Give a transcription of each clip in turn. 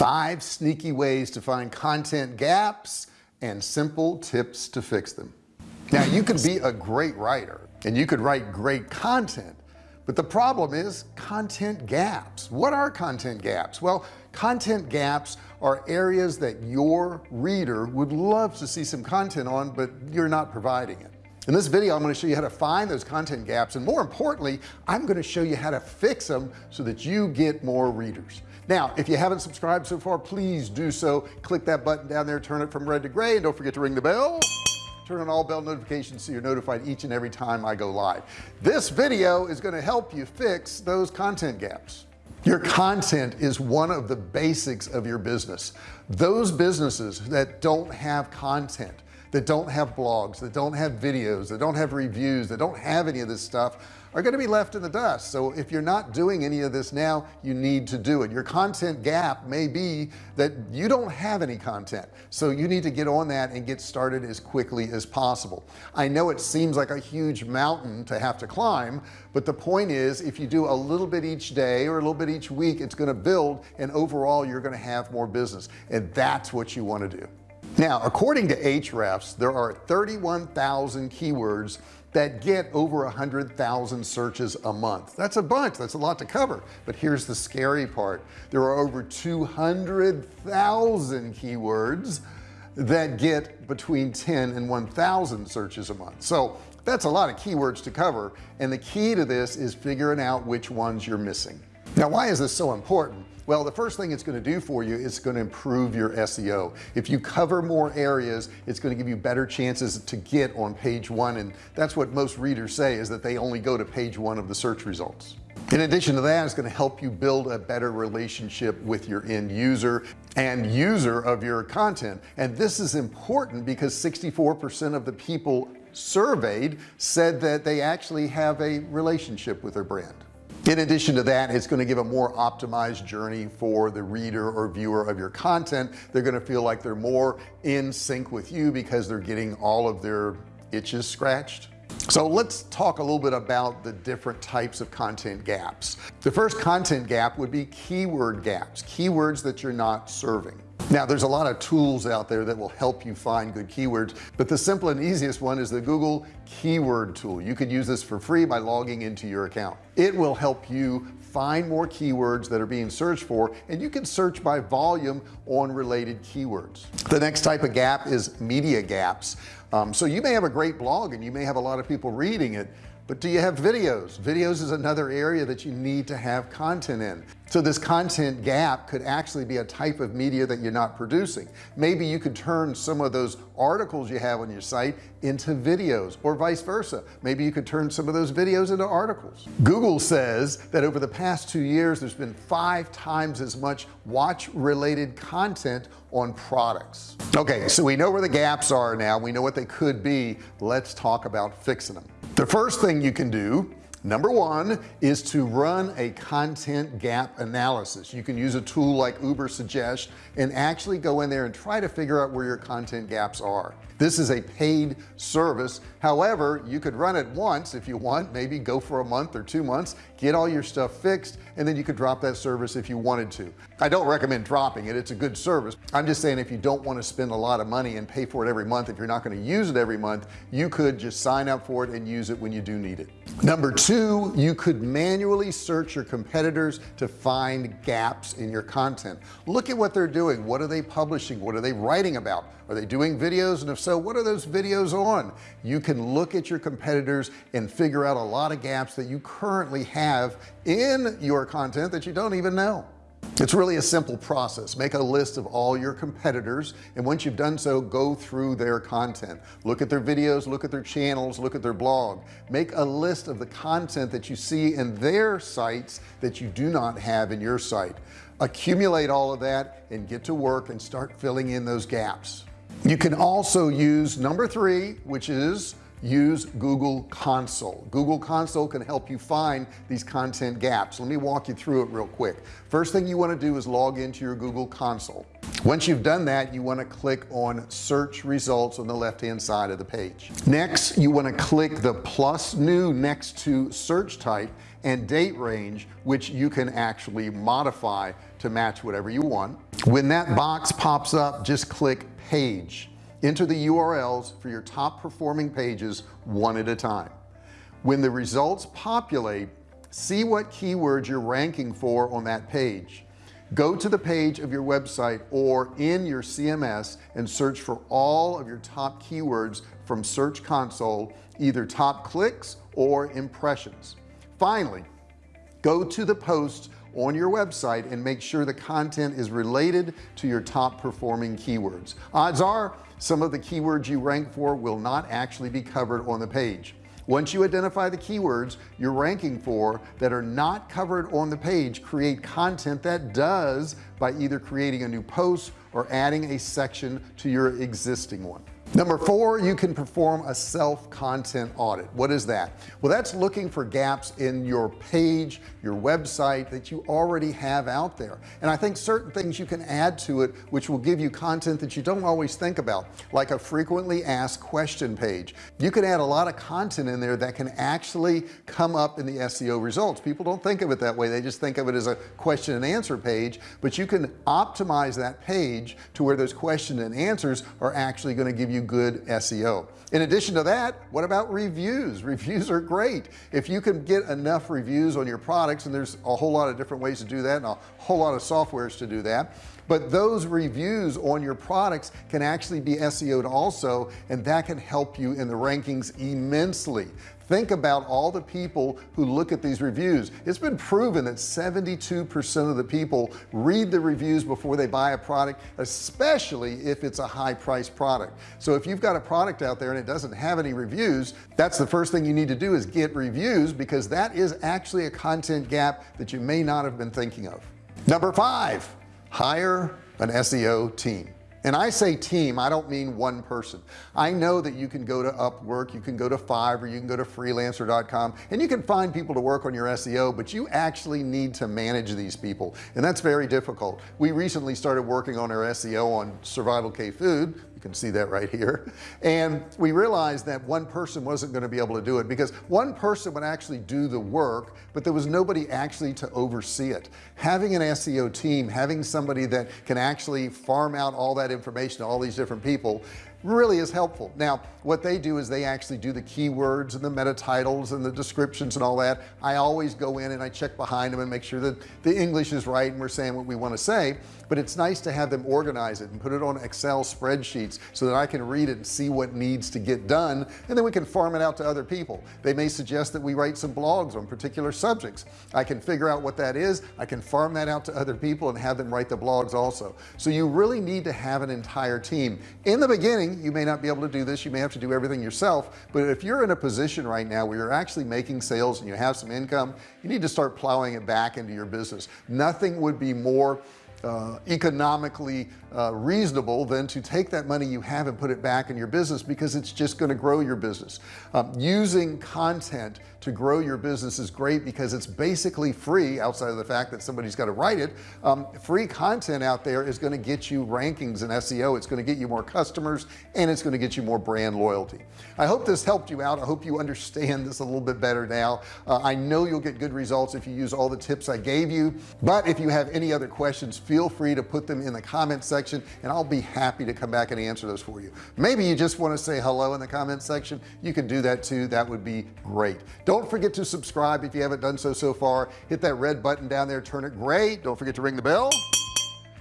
five sneaky ways to find content gaps and simple tips to fix them. Now you could be a great writer and you could write great content but the problem is content gaps. What are content gaps? Well content gaps are areas that your reader would love to see some content on but you're not providing it. In this video I'm going to show you how to find those content gaps and more importantly I'm going to show you how to fix them so that you get more readers now if you haven't subscribed so far please do so. Click that button down there turn it from red to gray and don't forget to ring the bell. Turn on all bell notifications so you're notified each and every time I go live. This video is going to help you fix those content gaps. Your content is one of the basics of your business. Those businesses that don't have content that don't have blogs that don't have videos that don't have reviews that don't have any of this stuff are going to be left in the dust. So if you're not doing any of this now you need to do it. Your content gap may be that you don't have any content. So you need to get on that and get started as quickly as possible. I know it seems like a huge mountain to have to climb but the point is if you do a little bit each day or a little bit each week it's going to build and overall you're going to have more business. And that's what you want to do. Now according to Ahrefs there are 31,000 keywords that get over a hundred thousand searches a month. That's a bunch that's a lot to cover. But here's the scary part. There are over 200,000 keywords that get between 10 and 1,000 searches a month. So that's a lot of keywords to cover. And the key to this is figuring out which ones you're missing. Now why is this so important well the first thing it's going to do for you is going to improve your SEO if you cover more areas it's going to give you better chances to get on page one and that's what most readers say is that they only go to page one of the search results. In addition to that it's going to help you build a better relationship with your end user and user of your content. And this is important because 64% of the people surveyed said that they actually have a relationship with their brand in addition to that it's going to give a more optimized journey for the reader or viewer of your content. They're going to feel like they're more in sync with you because they're getting all of their itches scratched. So let's talk a little bit about the different types of content gaps. The first content gap would be keyword gaps keywords that you're not serving now there's a lot of tools out there that will help you find good keywords but the simple and easiest one is the Google keyword tool. You could use this for free by logging into your account. It will help you find more keywords that are being searched for and you can search by volume on related keywords. The next type of gap is media gaps. Um, so you may have a great blog and you may have a lot of people reading it but do you have videos? Videos is another area that you need to have content in. So this content gap could actually be a type of media that you're not producing. Maybe you could turn some of those articles you have on your site into videos or vice versa. Maybe you could turn some of those videos into articles. Google says that over the past two years there's been five times as much watch related content on products. Okay so we know where the gaps are now. We know what they could be. Let's talk about fixing them. The first thing you can do number one is to run a content gap analysis. You can use a tool like Ubersuggest and actually go in there and try to figure out where your content gaps are. This is a paid service. However you could run it once if you want maybe go for a month or two months get all your stuff fixed and then you could drop that service if you wanted to. I don't recommend dropping it. It's a good service. I'm just saying if you don't want to spend a lot of money and pay for it every month if you're not going to use it every month you could just sign up for it and use it when you do need it. Number two you could manually search your competitors to find gaps in your content. Look at what they're doing. What are they publishing? What are they writing about? Are they doing videos? And if so what are those videos on? You can look at your competitors and figure out a lot of gaps that you currently have in your content that you don't even know it's really a simple process. Make a list of all your competitors and once you've done so go through their content. Look at their videos look at their channels look at their blog. Make a list of the content that you see in their sites that you do not have in your site. Accumulate all of that and get to work and start filling in those gaps. You can also use number three which is use Google console. Google console can help you find these content gaps. Let me walk you through it real quick. First thing you want to do is log into your Google console. Once you've done that you want to click on search results on the left hand side of the page. Next you want to click the plus new next to search type and date range which you can actually modify to match whatever you want. When that box pops up just click page enter the URLs for your top performing pages one at a time. When the results populate see what keywords you're ranking for on that page. Go to the page of your website or in your CMS and search for all of your top keywords from Search Console either top clicks or impressions. Finally go to the posts on your website and make sure the content is related to your top performing keywords. Odds are some of the keywords you rank for will not actually be covered on the page. Once you identify the keywords you're ranking for that are not covered on the page create content that does by either creating a new post or adding a section to your existing one number four you can perform a self content audit. What is that? Well that's looking for gaps in your page your website that you already have out there. And I think certain things you can add to it which will give you content that you don't always think about like a frequently asked question page. You can add a lot of content in there that can actually come up in the SEO results. People don't think of it that way. They just think of it as a question and answer page. But you can optimize that page to where those question and answers are actually going to give you you good SEO in addition to that what about reviews? Reviews are great. If you can get enough reviews on your products and there's a whole lot of different ways to do that and a whole lot of softwares to do that but those reviews on your products can actually be SEO'd also and that can help you in the rankings immensely think about all the people who look at these reviews. It's been proven that 72% of the people read the reviews before they buy a product especially if it's a high price product. So if you've got a product out there and it doesn't have any reviews that's the first thing you need to do is get reviews because that is actually a content gap that you may not have been thinking of. Number five hire an SEO team and I say team I don't mean one person. I know that you can go to Upwork you can go to Fiverr you can go to freelancer.com and you can find people to work on your SEO but you actually need to manage these people and that's very difficult. We recently started working on our SEO on survival K food you can see that right here. And we realized that one person wasn't going to be able to do it because one person would actually do the work but there was nobody actually to oversee it. Having an SEO team having somebody that can actually farm out all that information to all these different people really is helpful. Now what they do is they actually do the keywords and the meta titles and the descriptions and all that. I always go in and I check behind them and make sure that the English is right and we're saying what we want to say but it's nice to have them organize it and put it on Excel spreadsheets so that I can read it and see what needs to get done and then we can farm it out to other people. They may suggest that we write some blogs on particular subjects. I can figure out what that is. I can farm that out to other people and have them write the blogs also. So you really need to have an entire team. In the beginning you may not be able to do this. You may have to do everything yourself. But if you're in a position right now where you're actually making sales and you have some income you need to start plowing it back into your business. Nothing would be more uh, economically uh, reasonable than to take that money you have and put it back in your business because it's just going to grow your business. Um, using content to grow your business is great because it's basically free outside of the fact that somebody's got to write it. Um, free content out there is going to get you rankings in SEO it's going to get you more customers and it's going to get you more brand loyalty. I hope this helped you out. I hope you understand this a little bit better now. Uh, I know you'll get good results if you use all the tips I gave you but if you have any other questions feel free to put them in the comment section and I'll be happy to come back and answer those for you. Maybe you just want to say hello in the comment section. You can do that too. That would be great forget to subscribe if you haven't done so so far. Hit that red button down there turn it gray. Don't forget to ring the bell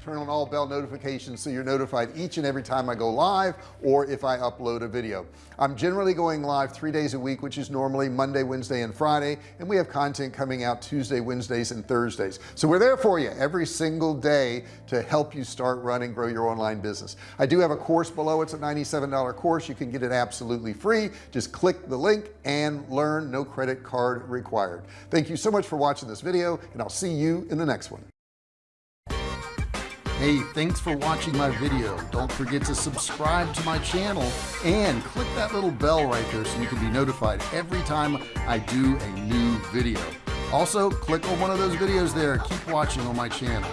turn on all bell notifications so you're notified each and every time I go live or if I upload a video. I'm generally going live three days a week which is normally Monday Wednesday and Friday and we have content coming out Tuesday Wednesdays and Thursdays. So we're there for you every single day to help you start running grow your online business. I do have a course below. It's a $97 course. You can get it absolutely free. Just click the link and learn. No credit card required. Thank you so much for watching this video and I'll see you in the next one hey thanks for watching my video. Don't forget to subscribe to my channel and click that little bell right there so you can be notified every time I do a new video. Also click on one of those videos there. Keep watching on my channel